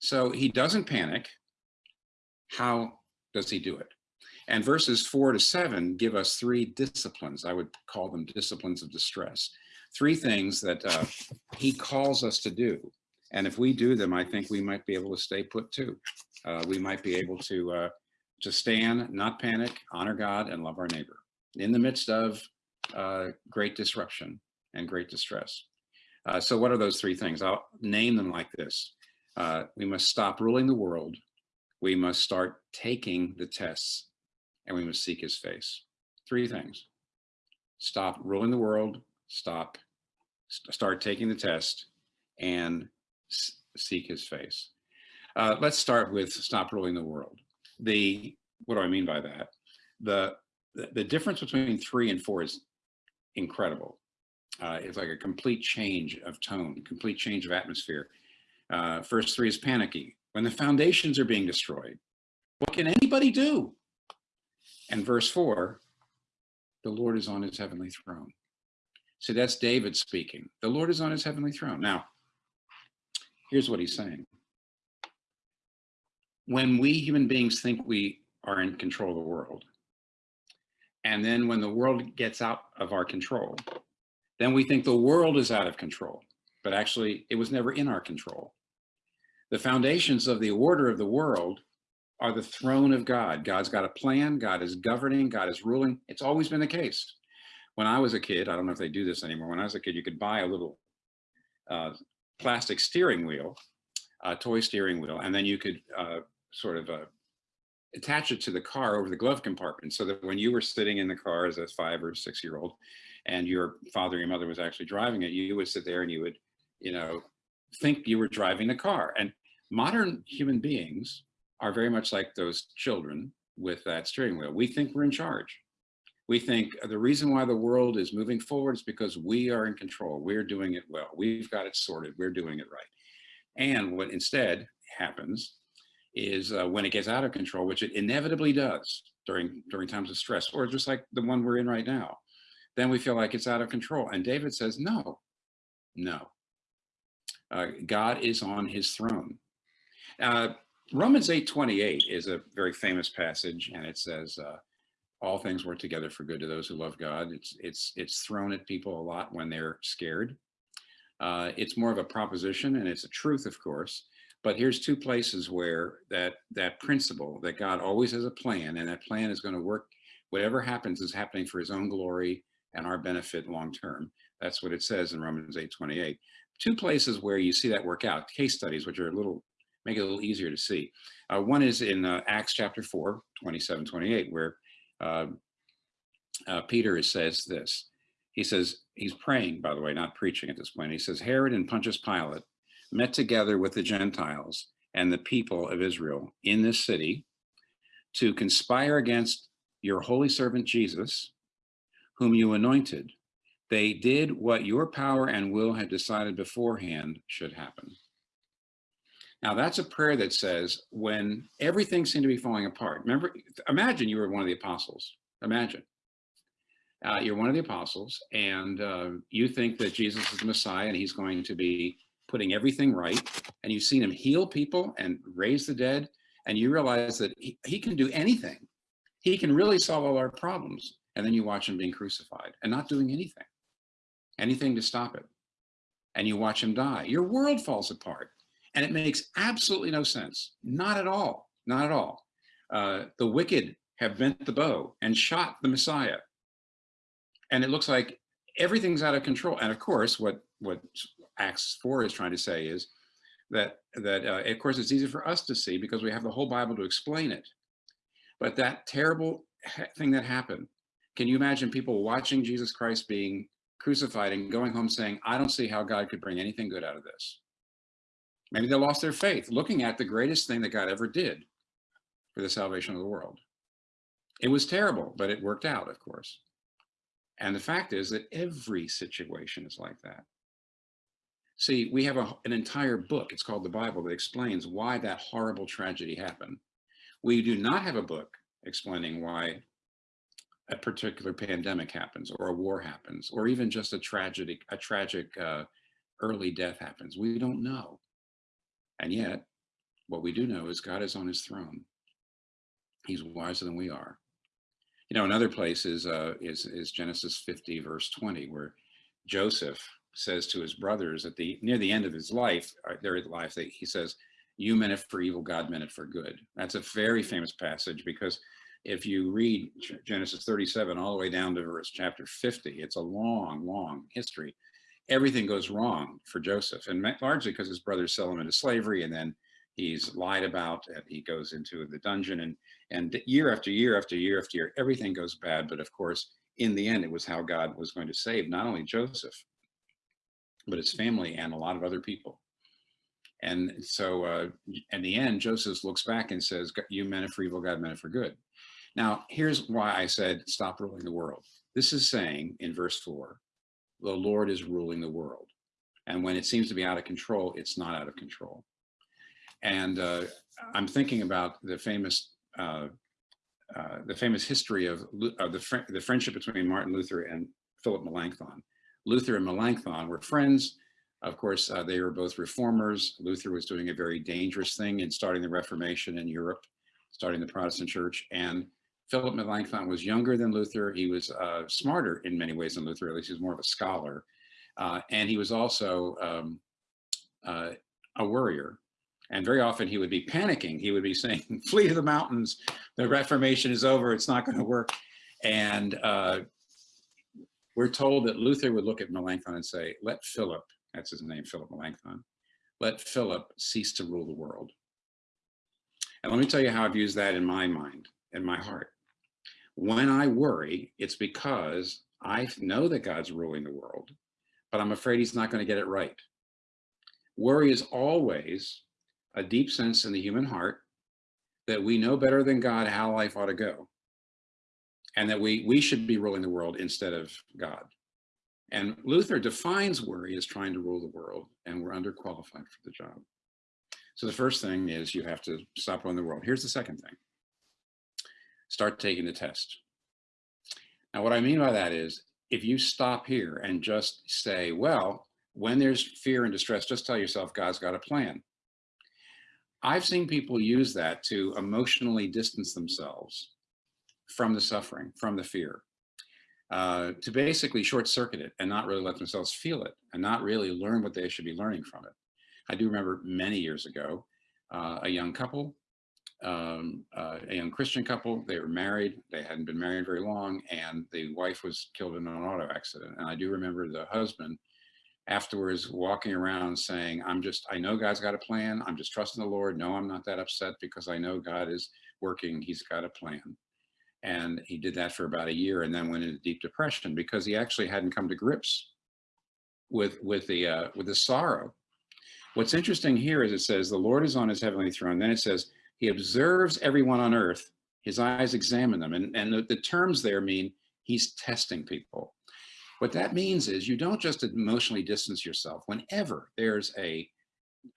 So he doesn't panic. How does he do it? And verses four to seven give us three disciplines. I would call them disciplines of distress. Three things that uh, he calls us to do. And if we do them, I think we might be able to stay put too. Uh, we might be able to, uh, to stand, not panic, honor God, and love our neighbor in the midst of uh, great disruption and great distress. Uh, so what are those three things? I'll name them like this. Uh, we must stop ruling the world. We must start taking the tests and we must seek his face. Three things. Stop ruling the world, stop, st start taking the test and seek his face. Uh, let's start with stop ruling the world. The, what do I mean by that? The, the, the difference between three and four is incredible. Uh, it's like a complete change of tone, complete change of atmosphere. Uh, first three is panicky. When the foundations are being destroyed, what can anybody do? And verse four, the Lord is on his heavenly throne. So that's David speaking. The Lord is on his heavenly throne. Now, here's what he's saying. When we human beings think we are in control of the world, and then when the world gets out of our control, then we think the world is out of control, but actually it was never in our control. The foundations of the order of the world are the throne of God. God's got a plan, God is governing, God is ruling. It's always been the case. When I was a kid, I don't know if they do this anymore. When I was a kid, you could buy a little uh, plastic steering wheel, a toy steering wheel, and then you could uh, sort of uh, attach it to the car over the glove compartment so that when you were sitting in the car as a five or six year old and your father or your mother was actually driving it, you would sit there and you would, you know, think you were driving the car. And modern human beings are very much like those children with that steering wheel. We think we're in charge. We think the reason why the world is moving forward is because we are in control. We're doing it well. We've got it sorted. We're doing it right. And what instead happens is uh, when it gets out of control, which it inevitably does during during times of stress, or just like the one we're in right now, then we feel like it's out of control. And David says, no, no. Uh, God is on his throne. Uh, Romans 8:28 is a very famous passage, and it says, uh, all things work together for good to those who love God. It's, it's, it's thrown at people a lot when they're scared. Uh, it's more of a proposition and it's a truth, of course, but here's two places where that, that principle that God always has a plan and that plan is gonna work, whatever happens is happening for his own glory and our benefit long-term. That's what it says in Romans 8, 28. Two places where you see that work out, case studies, which are a little, make it a little easier to see. Uh, one is in uh, Acts chapter 4, 27, 28, where uh, uh, Peter says this. He says, he's praying, by the way, not preaching at this point. He says, Herod and Pontius Pilate met together with the Gentiles and the people of Israel in this city to conspire against your holy servant Jesus, whom you anointed. They did what your power and will had decided beforehand should happen. Now that's a prayer that says when everything seemed to be falling apart, remember, imagine you were one of the apostles, imagine. Uh, you're one of the apostles and uh, you think that Jesus is the Messiah and he's going to be putting everything right and you've seen him heal people and raise the dead and you realize that he, he can do anything. He can really solve all our problems. And then you watch him being crucified and not doing anything, anything to stop it. And you watch him die. Your world falls apart. And it makes absolutely no sense. Not at all. Not at all. Uh, the wicked have bent the bow and shot the Messiah. And it looks like everything's out of control. And of course, what, what Acts 4 is trying to say is that, that uh, of course, it's easy for us to see because we have the whole Bible to explain it. But that terrible thing that happened, can you imagine people watching Jesus Christ being crucified and going home saying, I don't see how God could bring anything good out of this. Maybe they lost their faith, looking at the greatest thing that God ever did for the salvation of the world. It was terrible, but it worked out, of course. And the fact is that every situation is like that. See, we have a, an entire book, it's called the Bible, that explains why that horrible tragedy happened. We do not have a book explaining why a particular pandemic happens or a war happens, or even just a tragic, a tragic uh, early death happens. We don't know. And yet what we do know is God is on his throne. He's wiser than we are. You know, another place is, uh, is, is Genesis 50, verse 20, where Joseph says to his brothers at the near the end of his life, uh, their life, that he says, "You meant it for evil, God meant it for good." That's a very famous passage because if you read Genesis 37 all the way down to verse chapter 50, it's a long, long history. Everything goes wrong for Joseph, and largely because his brothers sell him into slavery, and then he's lied about, and he goes into the dungeon, and and year after year after year after year, everything goes bad. But of course, in the end, it was how God was going to save not only Joseph, but his family and a lot of other people. And so, uh, in the end, Joseph looks back and says, "You meant it for evil, God meant it for good." Now, here's why I said, "Stop ruling the world." This is saying in verse four, the Lord is ruling the world, and when it seems to be out of control, it's not out of control. And uh, I'm thinking about the famous uh, uh, the famous history of, of the, fr the friendship between Martin Luther and Philip Melanchthon. Luther and Melanchthon were friends. Of course, uh, they were both reformers. Luther was doing a very dangerous thing in starting the Reformation in Europe, starting the Protestant church. And Philip Melanchthon was younger than Luther. He was uh, smarter in many ways than Luther, at least he was more of a scholar. Uh, and he was also um, uh, a worrier. And very often he would be panicking. He would be saying, flee to the mountains. The Reformation is over. It's not going to work. And uh, we're told that Luther would look at Melanchthon and say, let Philip, that's his name, Philip Melanchthon, let Philip cease to rule the world. And let me tell you how I've used that in my mind, in my heart. When I worry, it's because I know that God's ruling the world, but I'm afraid he's not going to get it right. Worry is always a deep sense in the human heart that we know better than God how life ought to go and that we, we should be ruling the world instead of God. And Luther defines worry as trying to rule the world, and we're underqualified for the job. So the first thing is you have to stop ruling the world. Here's the second thing. Start taking the test. Now, what I mean by that is if you stop here and just say, well, when there's fear and distress, just tell yourself God's got a plan. I've seen people use that to emotionally distance themselves from the suffering, from the fear, uh, to basically short circuit it and not really let themselves feel it and not really learn what they should be learning from it. I do remember many years ago, uh, a young couple, um, uh, a young Christian couple, they were married, they hadn't been married very long, and the wife was killed in an auto accident. And I do remember the husband afterwards walking around saying, I'm just, I know God's got a plan. I'm just trusting the Lord. No, I'm not that upset because I know God is working. He's got a plan. And he did that for about a year and then went into deep depression because he actually hadn't come to grips with, with, the, uh, with the sorrow. What's interesting here is it says, the Lord is on his heavenly throne. Then it says, he observes everyone on earth. His eyes examine them. And, and the, the terms there mean he's testing people. What that means is you don't just emotionally distance yourself. Whenever there's a,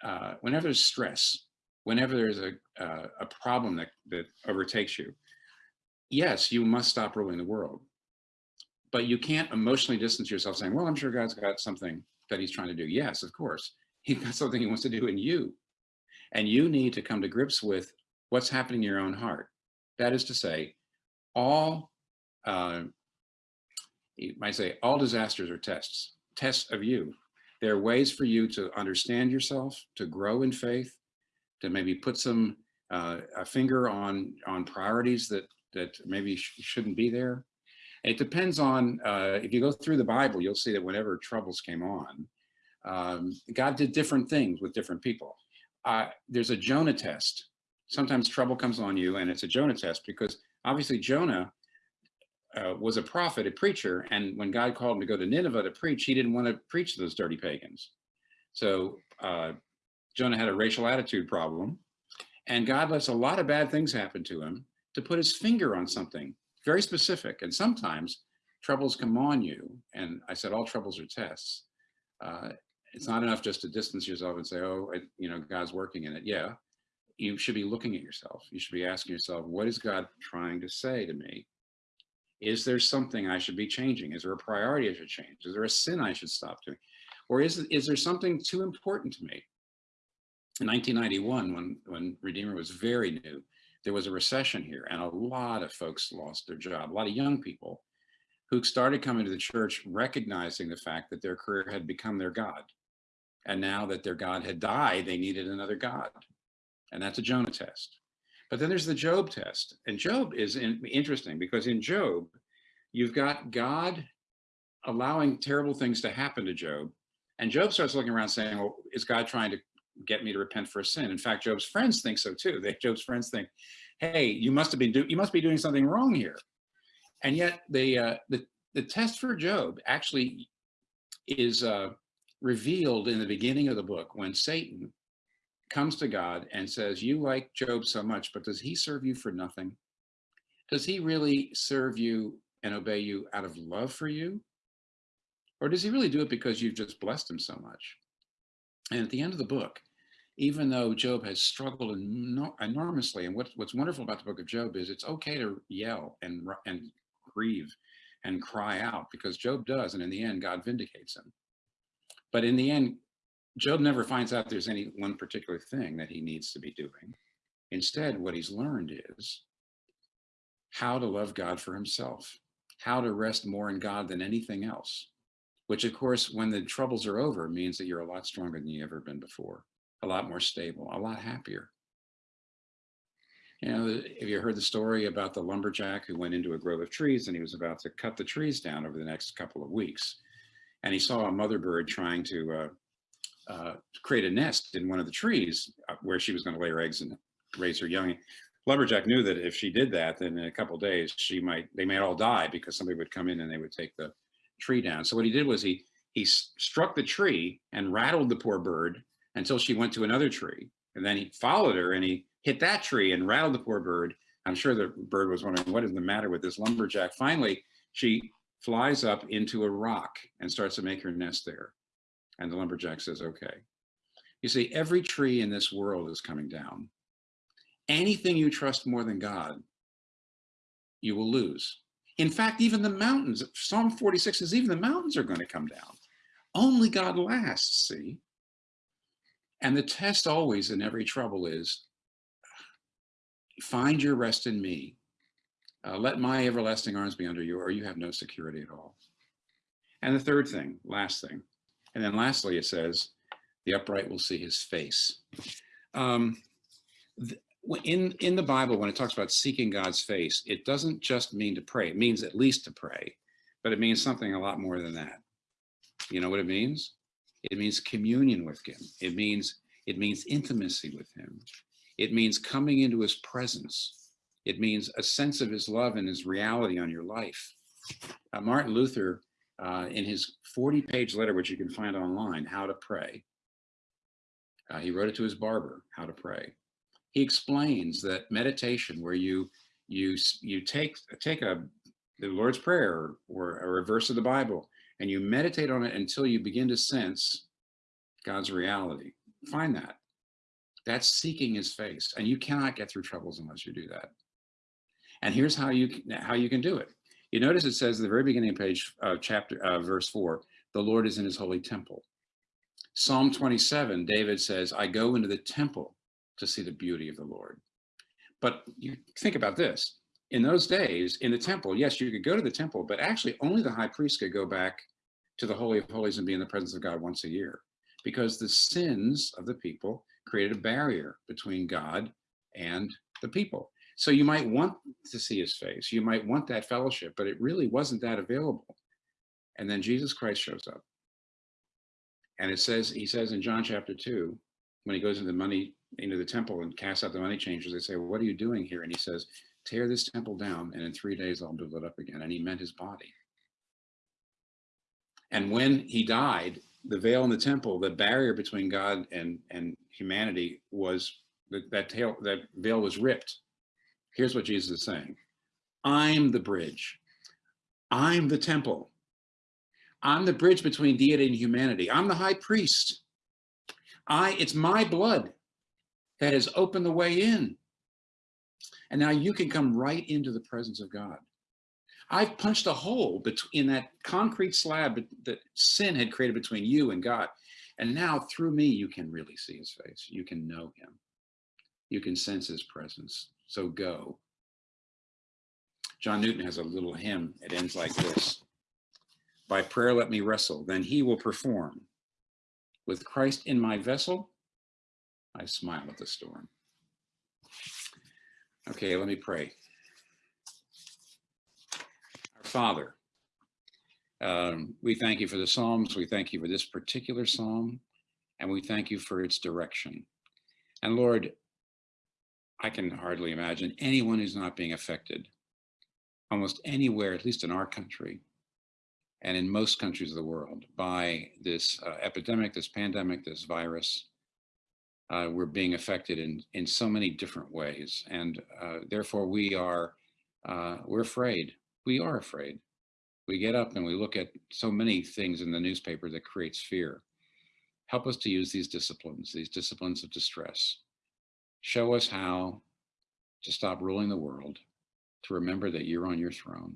uh, whenever there's stress, whenever there's a, uh, a problem that, that overtakes you, yes, you must stop ruling the world. But you can't emotionally distance yourself saying, well, I'm sure God's got something that he's trying to do. Yes, of course. He's got something he wants to do in you. And you need to come to grips with what's happening in your own heart. That is to say, all, uh, you might say, all disasters are tests, tests of you. There are ways for you to understand yourself, to grow in faith, to maybe put some uh, a finger on on priorities that that maybe sh shouldn't be there. It depends on, uh, if you go through the Bible, you'll see that whenever troubles came on, um, God did different things with different people. There's a Jonah test. Sometimes trouble comes on you and it's a Jonah test because obviously Jonah uh, was a prophet, a preacher, and when God called him to go to Nineveh to preach, he didn't want to preach to those dirty pagans. So uh, Jonah had a racial attitude problem, and God lets a lot of bad things happen to him to put his finger on something very specific. And sometimes troubles come on you. And I said, all troubles are tests. Uh, it's not enough just to distance yourself and say, oh, I, you know, God's working in it. Yeah, you should be looking at yourself. You should be asking yourself, what is God trying to say to me? Is there something I should be changing? Is there a priority I should change? Is there a sin I should stop doing? Or is, is there something too important to me in 1991, when, when Redeemer was very new, there was a recession here and a lot of folks lost their job, a lot of young people who started coming to the church recognizing the fact that their career had become their God. And now that their God had died, they needed another God. And that's a Jonah test. But then there's the Job test. And Job is in, interesting because in Job, you've got God allowing terrible things to happen to Job. And Job starts looking around saying, well, is God trying to get me to repent for a sin? In fact, Job's friends think so too. They, Job's friends think, hey, you must have been do you must be doing something wrong here. And yet the, uh, the, the test for Job actually is uh, revealed in the beginning of the book when Satan comes to God and says, you like Job so much, but does he serve you for nothing? Does he really serve you and obey you out of love for you? Or does he really do it because you've just blessed him so much? And at the end of the book, even though Job has struggled enormously, and what, what's wonderful about the book of Job is it's okay to yell and, and grieve and cry out because Job does, and in the end, God vindicates him. But in the end, Job never finds out there's any one particular thing that he needs to be doing. Instead, what he's learned is how to love God for himself, how to rest more in God than anything else, which of course, when the troubles are over, means that you're a lot stronger than you ever been before, a lot more stable, a lot happier. You know, have you heard the story about the lumberjack who went into a grove of trees and he was about to cut the trees down over the next couple of weeks? And he saw a mother bird trying to uh, uh, create a nest in one of the trees uh, where she was going to lay her eggs and raise her young. Lumberjack knew that if she did that, then in a couple days she might they might all die because somebody would come in and they would take the tree down. So what he did was he he struck the tree and rattled the poor bird until she went to another tree, and then he followed her and he hit that tree and rattled the poor bird. I'm sure the bird was wondering what is the matter with this lumberjack. Finally, she flies up into a rock and starts to make her nest there. And the lumberjack says, okay. You see, every tree in this world is coming down. Anything you trust more than God, you will lose. In fact, even the mountains, Psalm 46 says even the mountains are going to come down. Only God lasts, see? And the test always in every trouble is, find your rest in me. Uh, let my everlasting arms be under you, or you have no security at all. And the third thing, last thing, and then lastly, it says, the upright will see his face. Um, in, in the Bible, when it talks about seeking God's face, it doesn't just mean to pray. It means at least to pray, but it means something a lot more than that. You know what it means? It means communion with him. It means, it means intimacy with him. It means coming into his presence. It means a sense of his love and his reality on your life. Uh, Martin Luther uh, in his 40 page letter, which you can find online, How to Pray. Uh, he wrote it to his barber, How to Pray. He explains that meditation where you you you take take a the Lord's Prayer or, or a verse of the Bible and you meditate on it until you begin to sense God's reality. Find that. That's seeking his face. And you cannot get through troubles unless you do that. And here's how you how you can do it. You notice it says at the very beginning of page uh, chapter uh, verse four, the Lord is in his holy temple. Psalm 27, David says, I go into the temple to see the beauty of the Lord. But you think about this. In those days, in the temple, yes, you could go to the temple, but actually only the high priest could go back to the Holy of Holies and be in the presence of God once a year because the sins of the people created a barrier between God and the people. So you might want to see his face. You might want that fellowship, but it really wasn't that available. And then Jesus Christ shows up. And it says, he says in John chapter two, when he goes into the money, into the temple and casts out the money changers, they say, well, what are you doing here? And he says, tear this temple down and in three days I'll build it up again. And he meant his body. And when he died, the veil in the temple, the barrier between God and, and humanity was that, that, tail, that veil was ripped Here's what Jesus is saying. I'm the bridge. I'm the temple. I'm the bridge between deity and humanity. I'm the high priest. I, it's my blood that has opened the way in. And now you can come right into the presence of God. I've punched a hole in that concrete slab that sin had created between you and God. And now through me, you can really see his face. You can know him. You can sense his presence. So go. John Newton has a little hymn. It ends like this. By prayer let me wrestle, then he will perform. With Christ in my vessel, I smile at the storm. Okay, let me pray. Our Father, um, we thank you for the Psalms. We thank you for this particular Psalm, and we thank you for its direction. And Lord, I can hardly imagine anyone who's not being affected almost anywhere, at least in our country, and in most countries of the world, by this uh, epidemic, this pandemic, this virus. Uh, we're being affected in, in so many different ways. And uh, therefore we are, uh, we're afraid. We are afraid. We get up and we look at so many things in the newspaper that creates fear. Help us to use these disciplines, these disciplines of distress. Show us how to stop ruling the world, to remember that you're on your throne.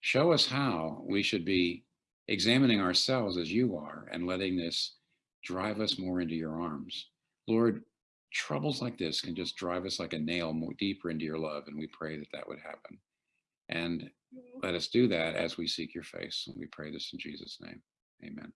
Show us how we should be examining ourselves as you are and letting this drive us more into your arms. Lord, troubles like this can just drive us like a nail more deeper into your love. And we pray that that would happen. And let us do that as we seek your face. And we pray this in Jesus' name. Amen.